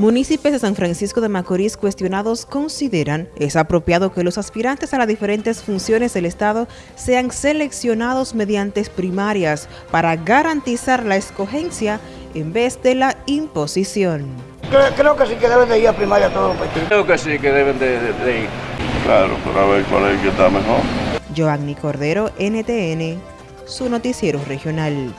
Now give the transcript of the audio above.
Municipios de San Francisco de Macorís cuestionados consideran es apropiado que los aspirantes a las diferentes funciones del Estado sean seleccionados mediante primarias para garantizar la escogencia en vez de la imposición. Creo, que sí que deben de ir a primaria todos los partidos. Creo que sí que deben de, ir. Claro, para ver cuál es el que está mejor. Joanny Cordero, NTN, su noticiero regional.